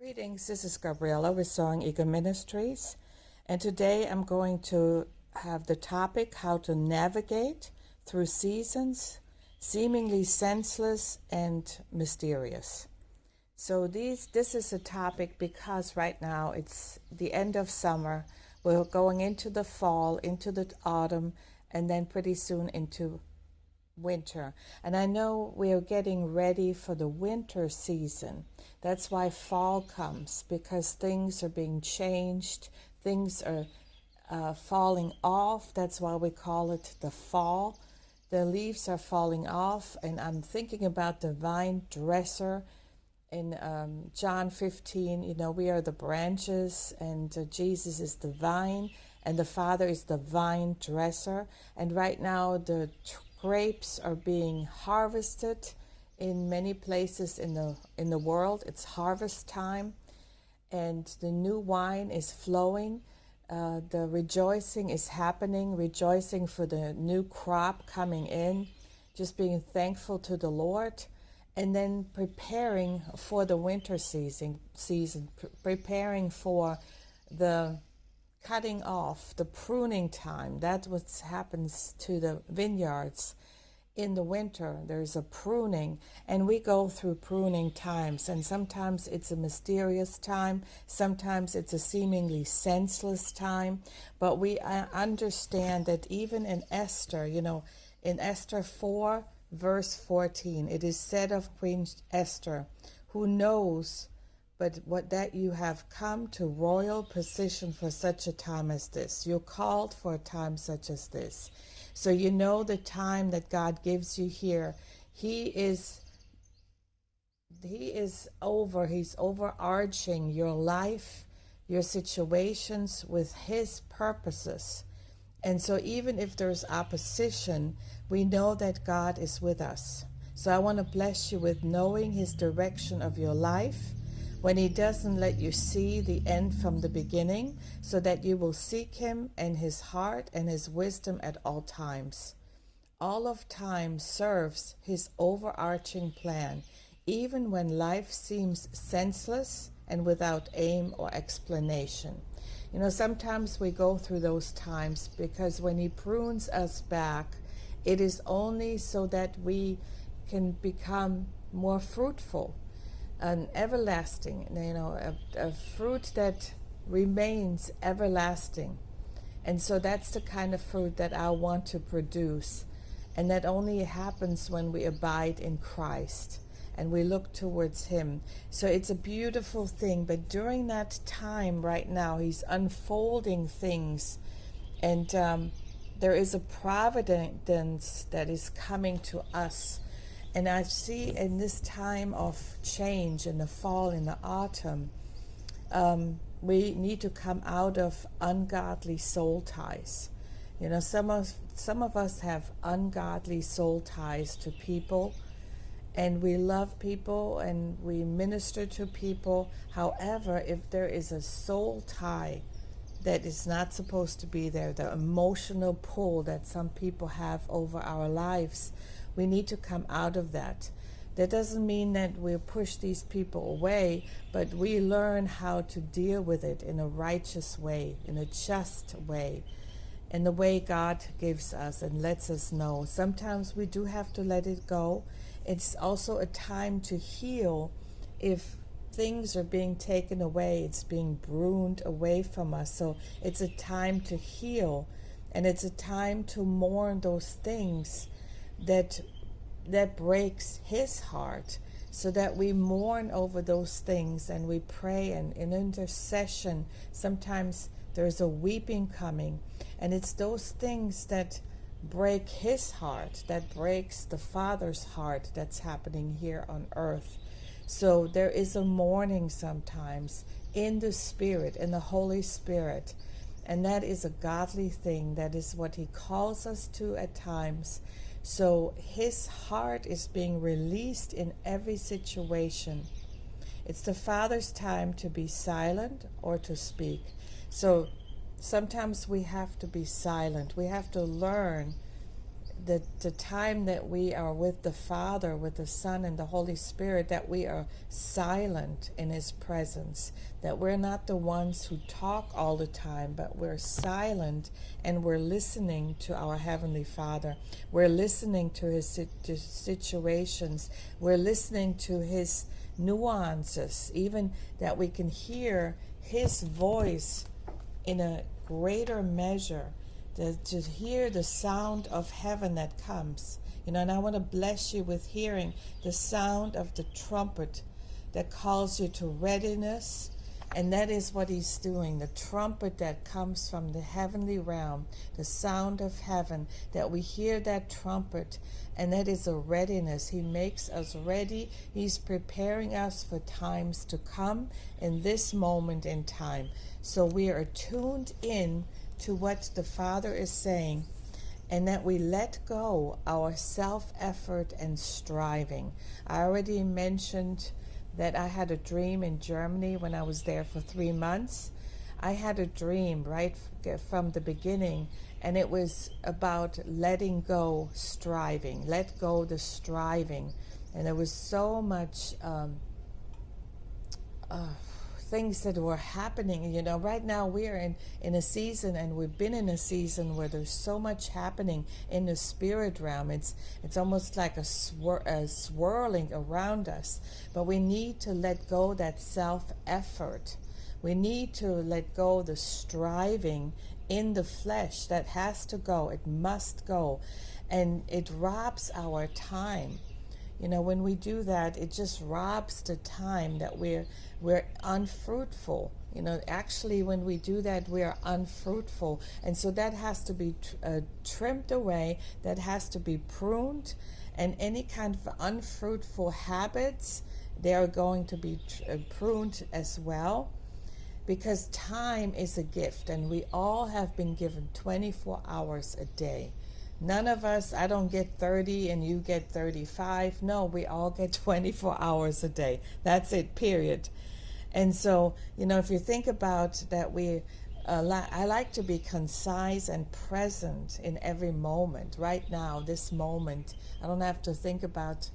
Greetings, this is Gabriella with Soaring Eagle Ministries, and today I'm going to have the topic how to navigate through seasons seemingly senseless and mysterious. So these this is a topic because right now it's the end of summer, we're going into the fall, into the autumn, and then pretty soon into winter. And I know we are getting ready for the winter season. That's why fall comes, because things are being changed, things are uh, falling off. That's why we call it the fall. The leaves are falling off, and I'm thinking about the vine dresser in um, John 15. You know, we are the branches, and uh, Jesus is the vine, and the Father is the vine dresser. And right now, the grapes are being harvested in many places in the in the world. It's harvest time, and the new wine is flowing. Uh, the rejoicing is happening, rejoicing for the new crop coming in, just being thankful to the Lord, and then preparing for the winter season. Season pre preparing for the cutting off, the pruning time. That's what happens to the vineyards in the winter. There's a pruning, and we go through pruning times. And sometimes it's a mysterious time, sometimes it's a seemingly senseless time. But we uh, understand that even in Esther, you know, in Esther 4, verse 14, it is said of Queen Esther, who knows but what that you have come to royal position for such a time as this. You're called for a time such as this. So you know the time that God gives you here. He is he is over, he's overarching your life, your situations with his purposes. And so even if there's opposition, we know that God is with us. So I want to bless you with knowing his direction of your life when he doesn't let you see the end from the beginning, so that you will seek him and his heart and his wisdom at all times. All of time serves his overarching plan, even when life seems senseless and without aim or explanation. You know, sometimes we go through those times because when he prunes us back, it is only so that we can become more fruitful an everlasting, you know, a, a fruit that remains everlasting. And so that's the kind of fruit that I want to produce. And that only happens when we abide in Christ and we look towards Him. So it's a beautiful thing. But during that time right now, He's unfolding things. And um, there is a providence that is coming to us and I see in this time of change, in the fall, in the autumn, um, we need to come out of ungodly soul ties. You know, some of some of us have ungodly soul ties to people, and we love people and we minister to people. However, if there is a soul tie that is not supposed to be there, the emotional pull that some people have over our lives, we need to come out of that. That doesn't mean that we push these people away, but we learn how to deal with it in a righteous way, in a just way, in the way God gives us and lets us know. Sometimes we do have to let it go. It's also a time to heal if things are being taken away, it's being pruned away from us. So it's a time to heal and it's a time to mourn those things that that breaks his heart so that we mourn over those things and we pray and in intercession. Sometimes there's a weeping coming and it's those things that break his heart that breaks the father's heart that's happening here on earth. So there is a mourning sometimes in the spirit in the holy spirit and that is a godly thing. That is what he calls us to at times so his heart is being released in every situation. It's the Father's time to be silent or to speak. So sometimes we have to be silent. We have to learn the, the time that we are with the Father, with the Son, and the Holy Spirit, that we are silent in His presence, that we're not the ones who talk all the time, but we're silent and we're listening to our Heavenly Father. We're listening to His to situations, we're listening to His nuances, even that we can hear His voice in a greater measure to, to hear the sound of heaven that comes. You know, and I want to bless you with hearing the sound of the trumpet that calls you to readiness. And that is what he's doing the trumpet that comes from the heavenly realm, the sound of heaven, that we hear that trumpet, and that is a readiness. He makes us ready. He's preparing us for times to come in this moment in time. So we are tuned in to what the Father is saying and that we let go our self effort and striving. I already mentioned that I had a dream in Germany when I was there for three months. I had a dream right from the beginning, and it was about letting go striving, let go the striving. And there was so much. Um, uh, things that were happening. You know, right now we are in, in a season and we've been in a season where there's so much happening in the spirit realm. It's, it's almost like a, swir- a swirling around us. But we need to let go that self effort. We need to let go the striving in the flesh that has to go. It must go. And it robs our time. You know, when we do that, it just robs the time that we're we're unfruitful. You know, actually, when we do that, we are unfruitful. And so that has to be uh, trimmed away, that has to be pruned. And any kind of unfruitful habits, they are going to be uh, pruned as well. Because time is a gift, and we all have been given 24 hours a day. None of us, I don't get 30 and you get 35. No, we all get 24 hours a day. That's it, period. And so, you know, if you think about that, we, uh, I like to be concise and present in every moment. Right now, this moment, I don't have to think about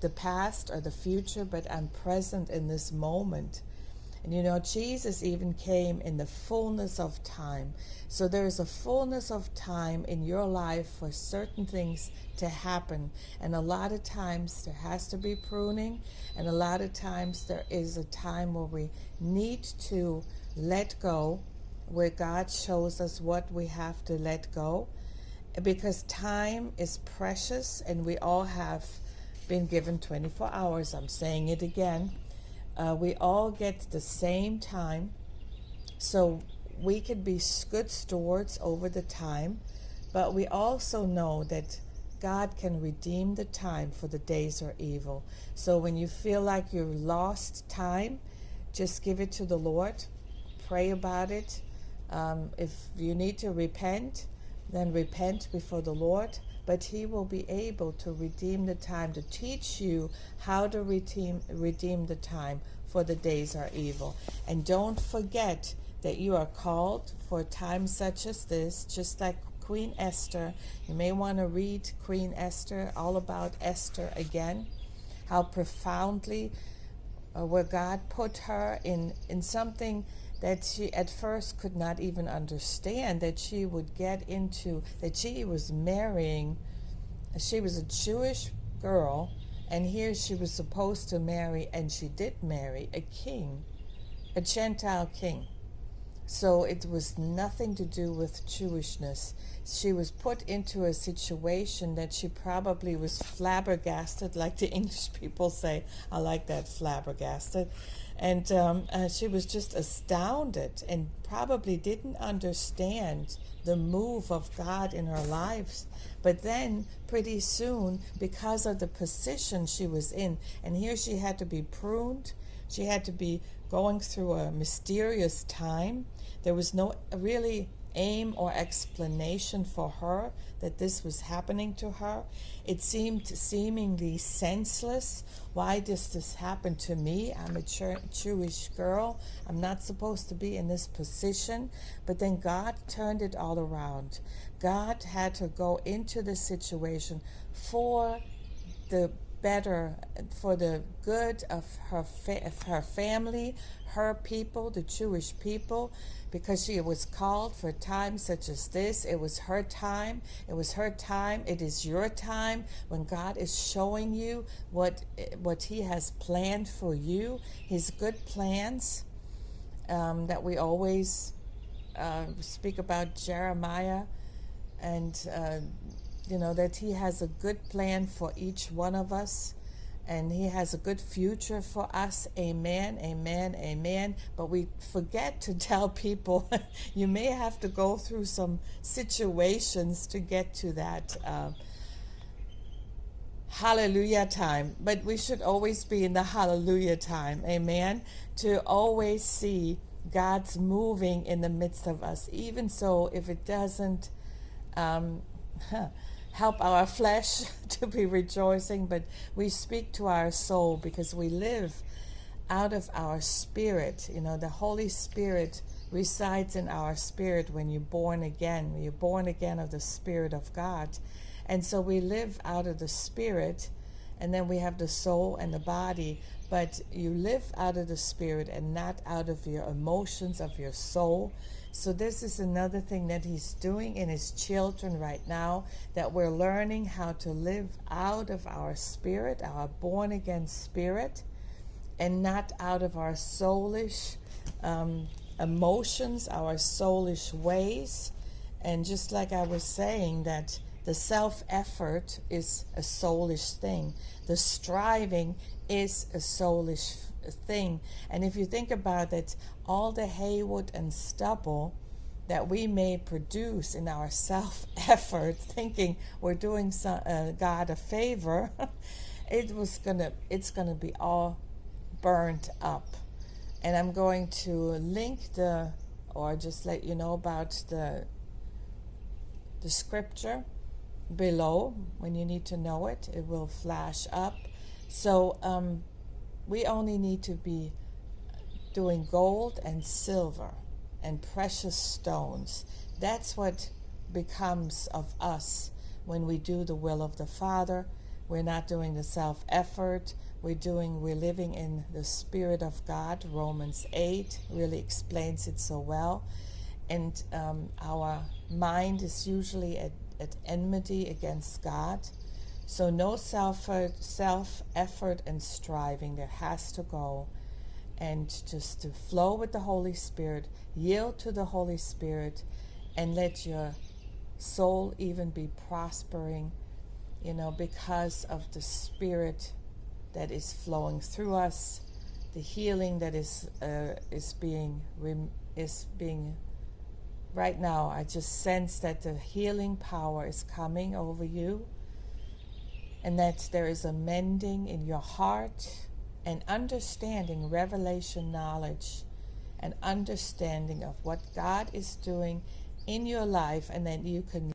the past or the future, but I'm present in this moment. And you know, Jesus even came in the fullness of time. So there is a fullness of time in your life for certain things to happen. And a lot of times there has to be pruning, and a lot of times there is a time where we need to let go, where God shows us what we have to let go. Because time is precious, and we all have been given 24 hours. I'm saying it again uh, we all get the same time, so we can be good stewards over the time, but we also know that God can redeem the time for the days are evil. So when you feel like you've lost time, just give it to the Lord, pray about it. Um, if you need to repent, then repent before the Lord but he will be able to redeem the time, to teach you how to redeem, redeem the time, for the days are evil. And don't forget that you are called for a time such as this, just like Queen Esther. You may want to read Queen Esther, all about Esther again, how profoundly uh, where God put her in, in something that she at first could not even understand that she would get into, that she was marrying, she was a Jewish girl, and here she was supposed to marry, and she did marry a king, a Gentile king. So it was nothing to do with Jewishness. She was put into a situation that she probably was flabbergasted, like the English people say. I like that flabbergasted. And um, uh, she was just astounded and probably didn't understand the move of God in her lives. But then, pretty soon, because of the position she was in, and here she had to be pruned, she had to be going through a mysterious time. There was no really aim or explanation for her that this was happening to her. It seemed seemingly senseless. Why does this happen to me? I'm a Jewish girl. I'm not supposed to be in this position. But then God turned it all around. God had to go into the situation for the better for the good of her fa- of her family, her people, the Jewish people, because she was called for times such as this. It was her time. It was her time. It is your time when God is showing you what what He has planned for you, His good plans um, that we always uh, speak about Jeremiah and. Uh, you know, that He has a good plan for each one of us and He has a good future for us. Amen, amen, amen. But we forget to tell people you may have to go through some situations to get to that. Uh, hallelujah time. But we should always be in the hallelujah time. Amen. To always see God's moving in the midst of us. Even so, if it doesn't um, help our flesh to be rejoicing, but we speak to our soul because we live out of our spirit. You know, the Holy Spirit resides in our spirit when you're born again. You're born again of the Spirit of God. And so we live out of the spirit, and then we have the soul and the body. But you live out of the spirit and not out of your emotions, of your soul. So, this is another thing that He's doing in His children right now that we're learning how to live out of our spirit, our born again spirit, and not out of our soulish um, emotions, our soulish ways. And just like I was saying, that the self effort is a soulish thing, the striving is a soulish thing. And if you think about it, all the haywood and stubble that we may produce in our self effort, thinking we're doing some, uh, God a favor, it was gonna it's gonna be all burnt up. And I'm going to link the or just let you know about the the scripture below when you need to know it. It will flash up. So um, we only need to be doing gold and silver and precious stones. That's what becomes of us when we do the will of the Father. We're not doing the self effort. We're doing, we're living in the Spirit of God. Romans 8 really explains it so well. And um, our mind is usually at, at enmity against God. So no self self effort and striving. There has to go, and just to flow with the Holy Spirit, yield to the Holy Spirit, and let your soul even be prospering. You know, because of the Spirit that is flowing through us, the healing that is uh, is being is being right now. I just sense that the healing power is coming over you and that there is a mending in your heart and understanding, revelation knowledge, and understanding of what God is doing in your life, and that you can